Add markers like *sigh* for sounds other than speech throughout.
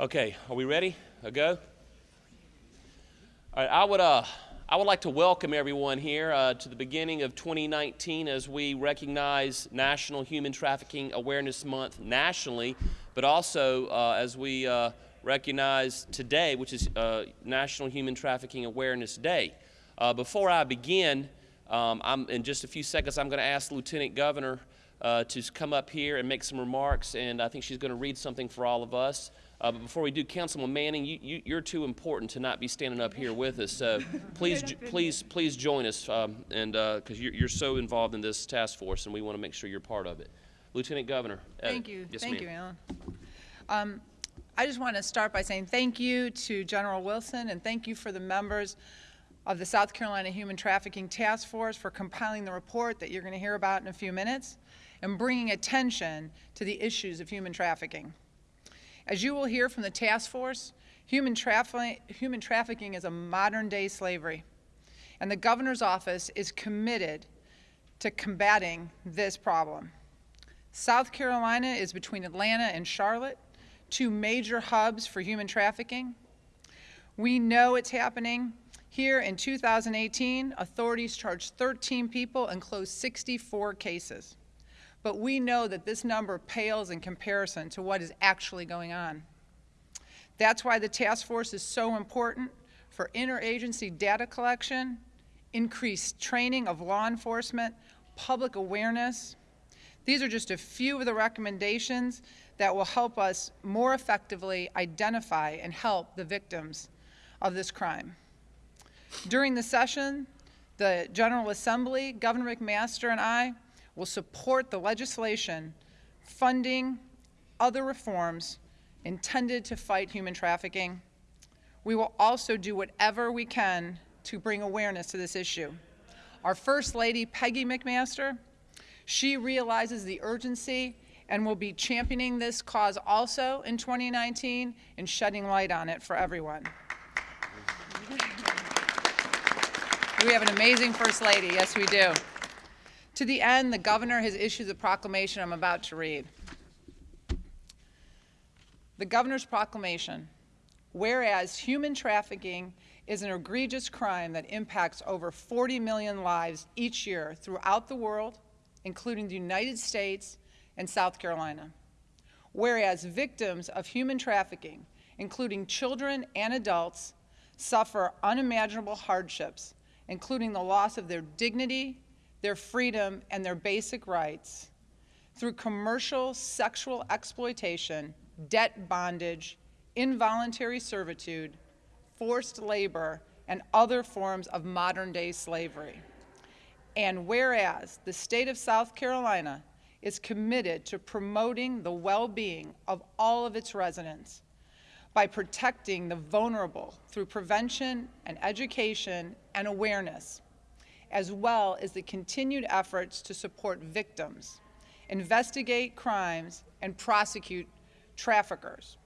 Okay, are we ready? A go? All right, I would, uh, I would like to welcome everyone here uh, to the beginning of 2019 as we recognize National Human Trafficking Awareness Month nationally, but also uh, as we uh, recognize today, which is uh, National Human Trafficking Awareness Day. Uh, before I begin, um, in just a few seconds, I'm going to ask Lieutenant Governor uh, to come up here and make some remarks, and I think she's going to read something for all of us. Uh, but before we do, Councilman Manning, you, you, are too important to not be standing up here with us. So *laughs* please, please, please join us, um, and because uh, you're, you're, so involved in this task force, and we want to make sure you're part of it. Lieutenant Governor. Uh, thank you. Yes, thank you, Alan. Um, I just want to start by saying thank you to General Wilson, and thank you for the members of the South Carolina Human Trafficking Task Force for compiling the report that you're going to hear about in a few minutes and bringing attention to the issues of human trafficking. As you will hear from the task force, human, human trafficking is a modern day slavery, and the governor's office is committed to combating this problem. South Carolina is between Atlanta and Charlotte, two major hubs for human trafficking. We know it's happening. Here in 2018, authorities charged 13 people and closed 64 cases but we know that this number pales in comparison to what is actually going on. That's why the task force is so important for interagency data collection, increased training of law enforcement, public awareness. These are just a few of the recommendations that will help us more effectively identify and help the victims of this crime. During the session, the General Assembly, Governor McMaster and I will support the legislation funding other reforms intended to fight human trafficking. We will also do whatever we can to bring awareness to this issue. Our First Lady, Peggy McMaster, she realizes the urgency and will be championing this cause also in 2019 and shedding light on it for everyone. We have an amazing First Lady, yes we do. To the end, the governor has issued the proclamation I'm about to read. The governor's proclamation, whereas human trafficking is an egregious crime that impacts over 40 million lives each year throughout the world, including the United States and South Carolina. Whereas victims of human trafficking, including children and adults, suffer unimaginable hardships, including the loss of their dignity, their freedom, and their basic rights through commercial sexual exploitation, debt bondage, involuntary servitude, forced labor, and other forms of modern-day slavery. And whereas the state of South Carolina is committed to promoting the well-being of all of its residents by protecting the vulnerable through prevention and education and awareness, as well as the continued efforts to support victims, investigate crimes, and prosecute traffickers.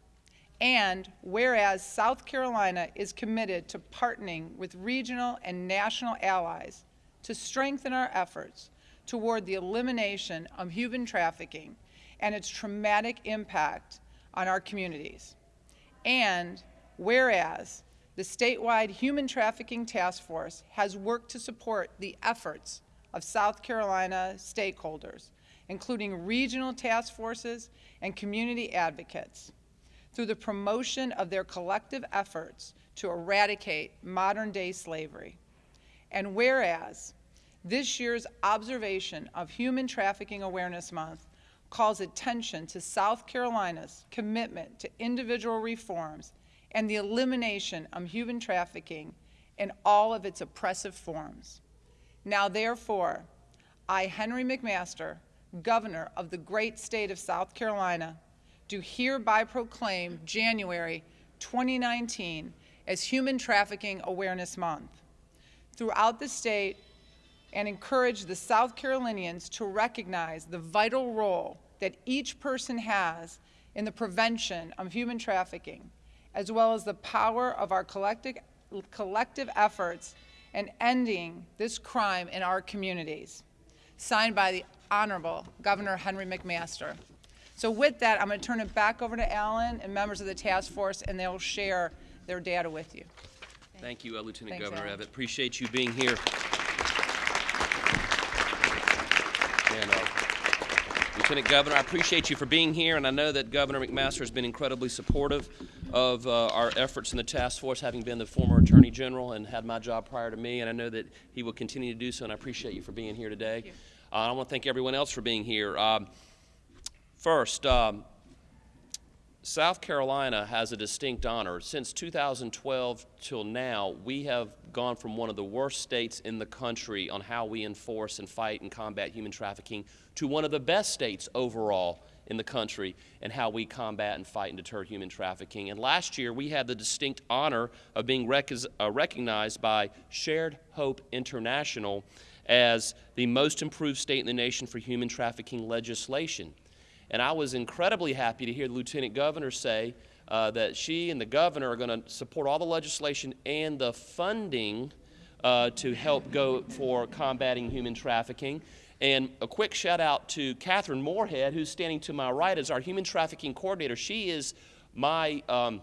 And whereas South Carolina is committed to partnering with regional and national allies to strengthen our efforts toward the elimination of human trafficking and its traumatic impact on our communities. And whereas the statewide Human Trafficking Task Force has worked to support the efforts of South Carolina stakeholders, including regional task forces and community advocates, through the promotion of their collective efforts to eradicate modern-day slavery. And whereas this year's observation of Human Trafficking Awareness Month calls attention to South Carolina's commitment to individual reforms and the elimination of human trafficking in all of its oppressive forms. Now therefore, I, Henry McMaster, Governor of the great state of South Carolina, do hereby proclaim January 2019 as Human Trafficking Awareness Month throughout the state and encourage the South Carolinians to recognize the vital role that each person has in the prevention of human trafficking as well as the power of our collective, collective efforts in ending this crime in our communities. Signed by the Honorable Governor Henry McMaster. So with that, I'm going to turn it back over to Alan and members of the task force, and they'll share their data with you. Thank you, uh, Lieutenant Thanks, Governor Alan. Evette. Appreciate you being here. And, uh, Lieutenant Governor, I appreciate you for being here, and I know that Governor McMaster has been incredibly supportive of uh, our efforts in the task force, having been the former Attorney General and had my job prior to me, and I know that he will continue to do so, and I appreciate you for being here today. Uh, I want to thank everyone else for being here. Um, First, um, South Carolina has a distinct honor. Since 2012 till now, we have gone from one of the worst states in the country on how we enforce and fight and combat human trafficking to one of the best states overall in the country and how we combat and fight and deter human trafficking. And last year, we had the distinct honor of being rec- uh, recognized by Shared Hope International as the most improved state in the nation for human trafficking legislation. And I was incredibly happy to hear the Lieutenant Governor say uh, that she and the Governor are going to support all the legislation and the funding uh, to help go for combating human trafficking. And a quick shout out to Catherine Moorhead, who's standing to my right as our human trafficking coordinator. She is my um,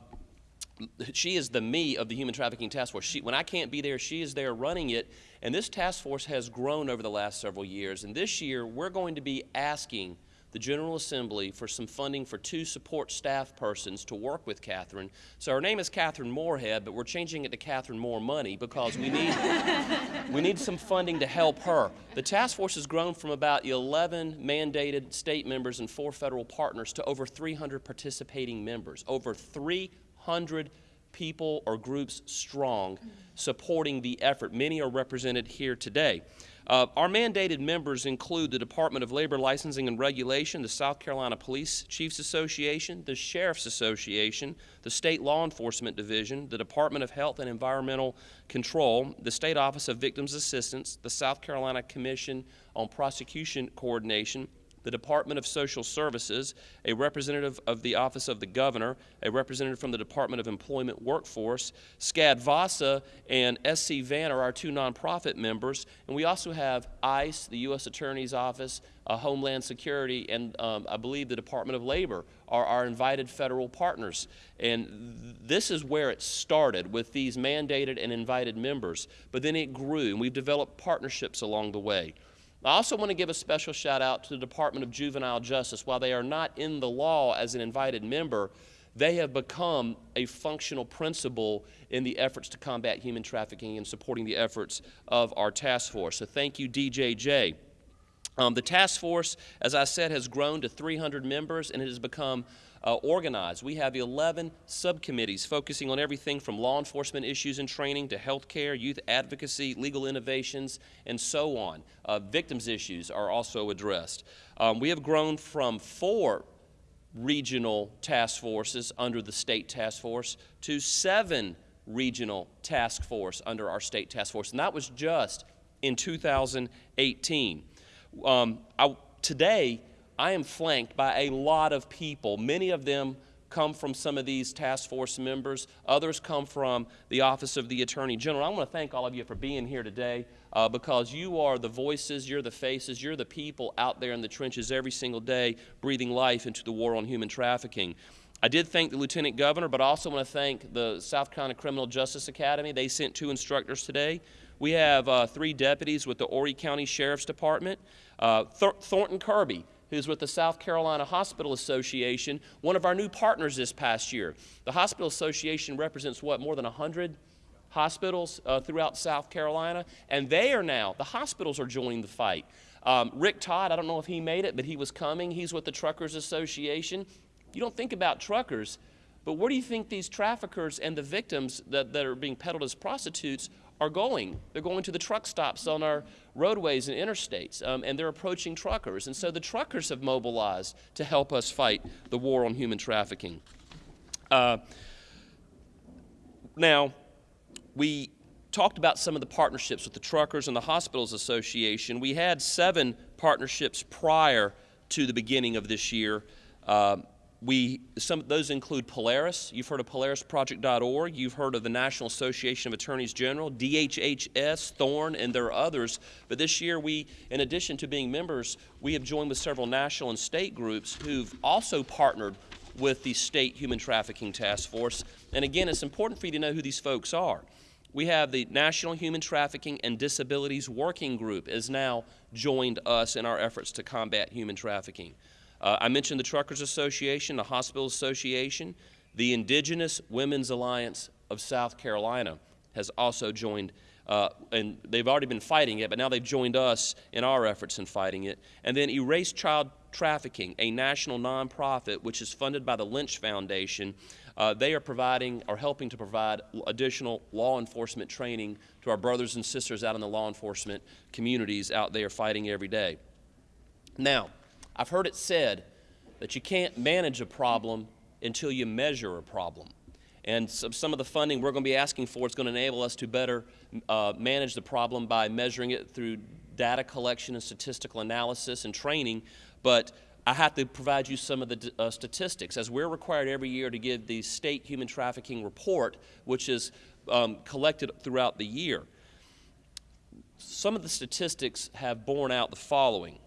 she is the me of the human trafficking task force. She, when I can't be there, she is there running it. And this task force has grown over the last several years. And this year, we're going to be asking the General Assembly for some funding for two support staff persons to work with Catherine. So her name is Catherine Moorhead, but we're changing it to Catherine More Money because we need, *laughs* we need some funding to help her. The task force has grown from about 11 mandated state members and four federal partners to over 300 participating members. Over 300 people or groups strong mm. supporting the effort. Many are represented here today. Uh, our mandated members include the Department of Labor Licensing and Regulation, the South Carolina Police Chiefs Association, the Sheriff's Association, the State Law Enforcement Division, the Department of Health and Environmental Control, the State Office of Victims Assistance, the South Carolina Commission on Prosecution Coordination, the Department of Social Services, a representative of the Office of the Governor, a representative from the Department of Employment Workforce, SCAD VASA and SC Van are our two nonprofit members, and we also have ICE, the U.S. Attorney's Office, uh, Homeland Security, and um, I believe the Department of Labor are our invited federal partners. And th- this is where it started with these mandated and invited members, but then it grew, and we've developed partnerships along the way. I also want to give a special shout out to the Department of Juvenile Justice. While they are not in the law as an invited member, they have become a functional principle in the efforts to combat human trafficking and supporting the efforts of our task force. So thank you, DJJ. Um, the task force, as I said, has grown to 300 members and it has become uh, organized. We have 11 subcommittees focusing on everything from law enforcement issues and training to health care, youth advocacy, legal innovations, and so on. Uh, victims' issues are also addressed. Um, we have grown from four regional task forces under the state task force to seven regional task force under our state task force, and that was just in 2018. Um, I, today, I am flanked by a lot of people. Many of them come from some of these task force members. Others come from the Office of the Attorney General. I want to thank all of you for being here today uh, because you are the voices, you're the faces, you're the people out there in the trenches every single day breathing life into the war on human trafficking. I did thank the Lieutenant Governor, but I also want to thank the South Carolina Criminal Justice Academy. They sent two instructors today. We have uh, three deputies with the Horry County Sheriff's Department. Uh, Thor- Thornton Kirby, who's with the South Carolina Hospital Association, one of our new partners this past year. The Hospital Association represents what, more than 100 hospitals uh, throughout South Carolina? And they are now, the hospitals are joining the fight. Um, Rick Todd, I don't know if he made it, but he was coming. He's with the Truckers Association. You don't think about truckers, but where do you think these traffickers and the victims that, that are being peddled as prostitutes are going? They're going to the truck stops on our roadways and interstates, um, and they're approaching truckers. And so the truckers have mobilized to help us fight the war on human trafficking. Uh, now, we talked about some of the partnerships with the truckers and the hospitals association we had seven partnerships prior to the beginning of this year uh, we some those include Polaris. You've heard of PolarisProject.org. You've heard of the National Association of Attorneys General, DHHS, Thorn, and there are others. But this year, we, in addition to being members, we have joined with several national and state groups who've also partnered with the State Human Trafficking Task Force. And again, it's important for you to know who these folks are. We have the National Human Trafficking and Disabilities Working Group has now joined us in our efforts to combat human trafficking. Uh, I mentioned the Truckers Association, the Hospital Association, the Indigenous Women's Alliance of South Carolina has also joined, uh, and they've already been fighting it, but now they've joined us in our efforts in fighting it. And then Erase Child Trafficking, a national nonprofit which is funded by the Lynch Foundation. Uh, they are providing or helping to provide additional law enforcement training to our brothers and sisters out in the law enforcement communities out there fighting every day. Now, I've heard it said that you can't manage a problem until you measure a problem. And some, some of the funding we're going to be asking for is going to enable us to better uh, manage the problem by measuring it through data collection and statistical analysis and training. But I have to provide you some of the uh, statistics. As we're required every year to give the state human trafficking report, which is um, collected throughout the year, some of the statistics have borne out the following.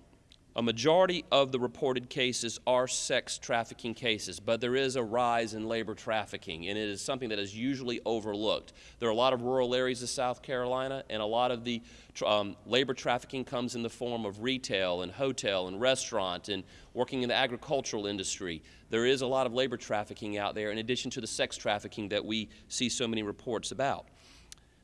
A majority of the reported cases are sex trafficking cases, but there is a rise in labor trafficking, and it is something that is usually overlooked. There are a lot of rural areas of South Carolina, and a lot of the um, labor trafficking comes in the form of retail and hotel and restaurant and working in the agricultural industry. There is a lot of labor trafficking out there, in addition to the sex trafficking that we see so many reports about.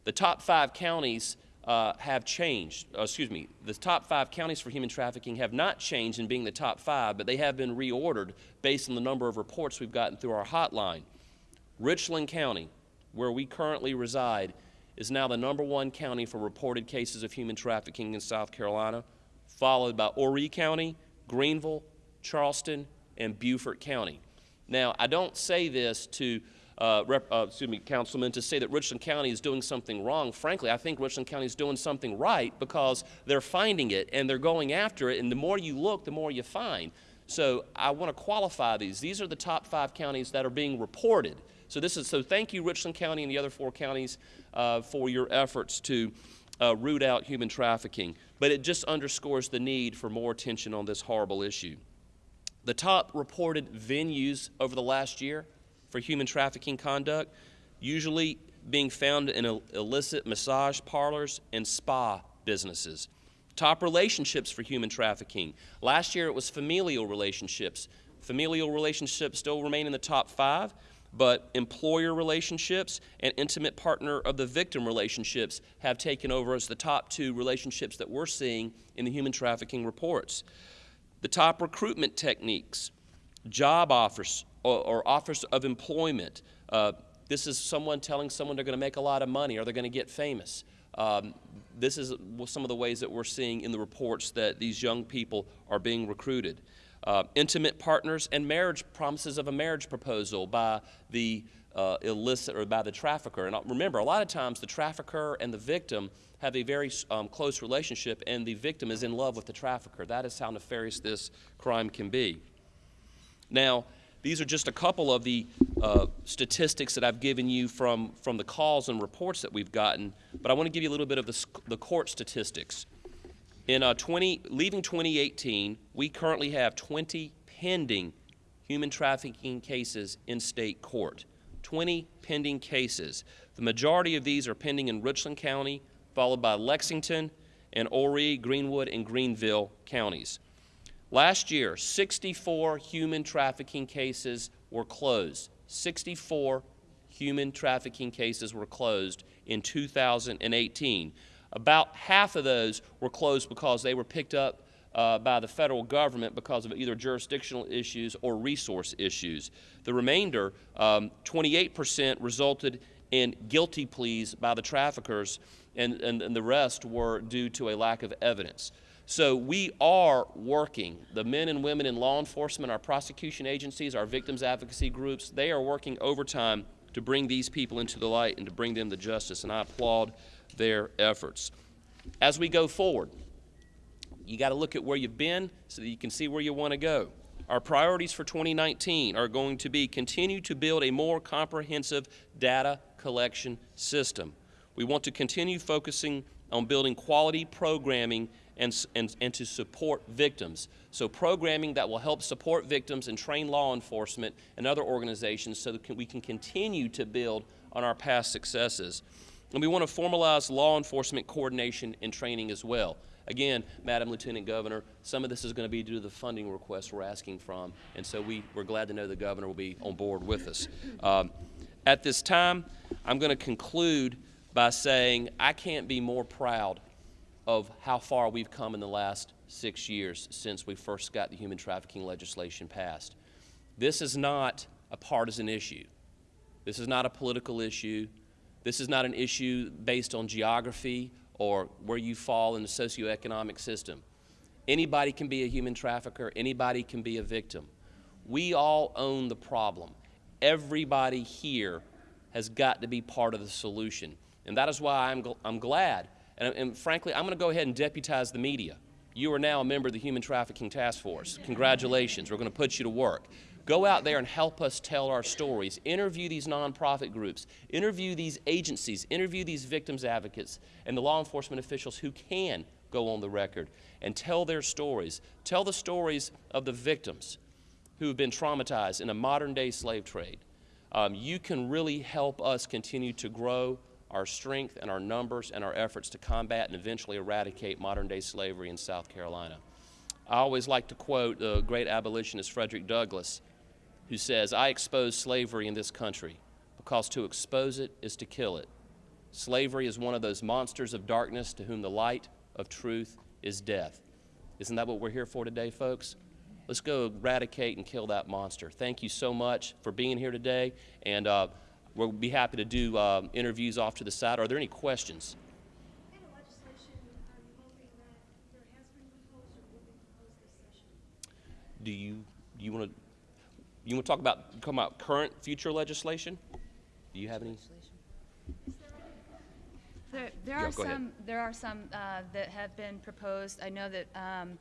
The top five counties uh, have changed. Uh, excuse me, the top five counties for human trafficking have not changed in being the top five, but they have been reordered based on the number of reports we've gotten through our hotline. Richland County, where we currently reside, is now the number one county for reported cases of human trafficking in South Carolina, followed by Horry County, Greenville, Charleston, and Beaufort County. Now, I don't say this to uh, rep, uh, excuse me, Councilman, to say that Richland County is doing something wrong. Frankly, I think Richland County is doing something right because they're finding it and they're going after it, and the more you look, the more you find. So I want to qualify these. These are the top five counties that are being reported. So this is so. Thank you, Richland County and the other four counties, uh, for your efforts to uh, root out human trafficking. But it just underscores the need for more attention on this horrible issue. The top reported venues over the last year for human trafficking conduct, usually being found in illicit massage parlors and spa businesses. Top relationships for human trafficking. Last year it was familial relationships. Familial relationships still remain in the top five, but employer relationships and intimate partner of the victim relationships have taken over as the top two relationships that we're seeing in the human trafficking reports. The top recruitment techniques, job offers, or, or offers of employment. Uh, this is someone telling someone they're going to make a lot of money or they're going to get famous. Um, this is some of the ways that we're seeing in the reports that these young people are being recruited. Uh, intimate partners and marriage promises of a marriage proposal by the uh, illicit or by the trafficker. And remember, a lot of times the trafficker and the victim have a very um, close relationship, and the victim is in love with the trafficker. That is how nefarious this crime can be. Now, these are just a couple of the uh, statistics that I've given you from, from the calls and reports that we've gotten, but I want to give you a little bit of the, the court statistics. In uh, 20, leaving 2018, we currently have 20 pending human trafficking cases in state court. 20 pending cases. The majority of these are pending in Richland County, followed by Lexington and Horry, Greenwood, and Greenville counties. Last year, 64 human trafficking cases were closed. 64 human trafficking cases were closed in 2018. About half of those were closed because they were picked up uh, by the federal government because of either jurisdictional issues or resource issues. The remainder, 28%, um, resulted in guilty pleas by the traffickers, and, and, and the rest were due to a lack of evidence. So we are working. The men and women in law enforcement, our prosecution agencies, our victims advocacy groups, they are working overtime to bring these people into the light and to bring them to justice, and I applaud their efforts. As we go forward, you got to look at where you've been so that you can see where you want to go. Our priorities for 2019 are going to be continue to build a more comprehensive data collection system. We want to continue focusing on building quality programming and, and, and to support victims. So programming that will help support victims and train law enforcement and other organizations so that we can continue to build on our past successes. And we want to formalize law enforcement coordination and training as well. Again, Madam Lieutenant Governor, some of this is going to be due to the funding requests we're asking from, and so we, we're glad to know the governor will be on board with us. Um, at this time, I'm going to conclude by saying I can't be more proud of how far we've come in the last six years since we first got the human trafficking legislation passed. This is not a partisan issue. This is not a political issue. This is not an issue based on geography or where you fall in the socioeconomic system. Anybody can be a human trafficker, anybody can be a victim. We all own the problem. Everybody here has got to be part of the solution. And that is why I'm, gl- I'm glad, and, and frankly, I'm going to go ahead and deputize the media. You are now a member of the Human Trafficking Task Force. Congratulations. We're going to put you to work. Go out there and help us tell our stories. Interview these nonprofit groups. Interview these agencies. Interview these victims advocates and the law enforcement officials who can go on the record and tell their stories. Tell the stories of the victims who have been traumatized in a modern day slave trade. Um, you can really help us continue to grow our strength and our numbers and our efforts to combat and eventually eradicate modern day slavery in South Carolina. I always like to quote the great abolitionist Frederick Douglass, who says, I expose slavery in this country because to expose it is to kill it. Slavery is one of those monsters of darkness to whom the light of truth is death. Isn't that what we're here for today, folks? Let's go eradicate and kill that monster. Thank you so much for being here today, and uh, we'll be happy to do uh, interviews off to the side. Are there any questions? In the legislation, are you hoping that there has been proposed or will be proposed this session? Do you you want to you want to talk about come about current future legislation? Do you have any? There, there Yeah, are go ahead. some, there are some uh, that have been proposed. I know that um,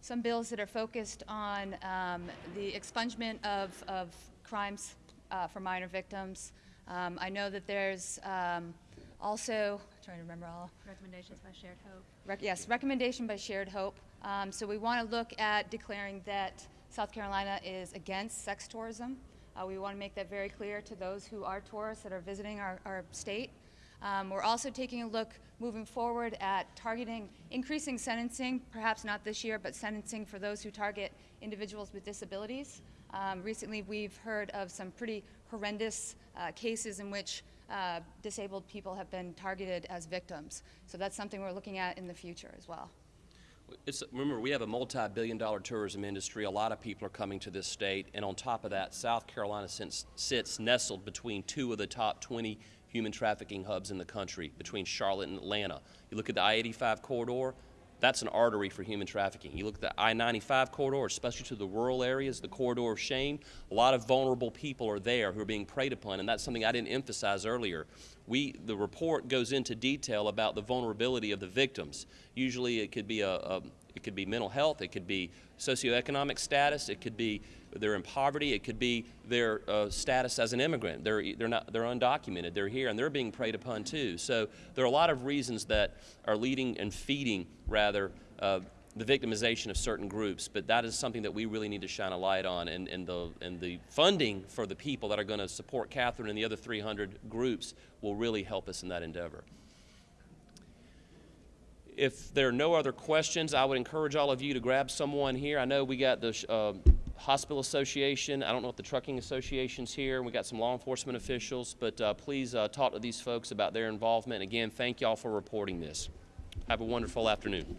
some bills that are focused on um, the expungement of, of crimes uh, for minor victims. Um, I know that there's um, also, trying to remember all, Recommendations by Shared Hope. Rec- yes, recommendation by Shared Hope. Um, so we want to look at declaring that South Carolina is against sex tourism. Uh, we want to make that very clear to those who are tourists that are visiting our, our state. Um, we're also taking a look moving forward at targeting increasing sentencing, perhaps not this year, but sentencing for those who target individuals with disabilities. Um, recently, we've heard of some pretty horrendous uh, cases in which uh, disabled people have been targeted as victims. So that's something we're looking at in the future as well. It's, remember, we have a multi-billion dollar tourism industry. A lot of people are coming to this state. And on top of that, South Carolina sits, sits nestled between two of the top 20 human trafficking hubs in the country, between Charlotte and Atlanta. You look at the I-85 corridor, that's an artery for human trafficking. You look at the I-95 corridor, especially to the rural areas, the corridor of shame, a lot of vulnerable people are there who are being preyed upon, and that's something I didn't emphasize earlier. We, the report goes into detail about the vulnerability of the victims. Usually it could be a, a it could be mental health, it could be socioeconomic status, it could be they're in poverty, it could be their uh, status as an immigrant. They're, they're, not, they're undocumented, they're here, and they're being preyed upon too. So there are a lot of reasons that are leading and feeding, rather, uh, the victimization of certain groups, but that is something that we really need to shine a light on, and, and, the, and the funding for the people that are going to support Catherine and the other 300 groups will really help us in that endeavor. If there are no other questions, I would encourage all of you to grab someone here. I know we got the uh, Hospital Association. I don't know if the Trucking Association's here. We got some law enforcement officials, but uh, please uh, talk to these folks about their involvement. Again, thank y'all for reporting this. Have a wonderful afternoon.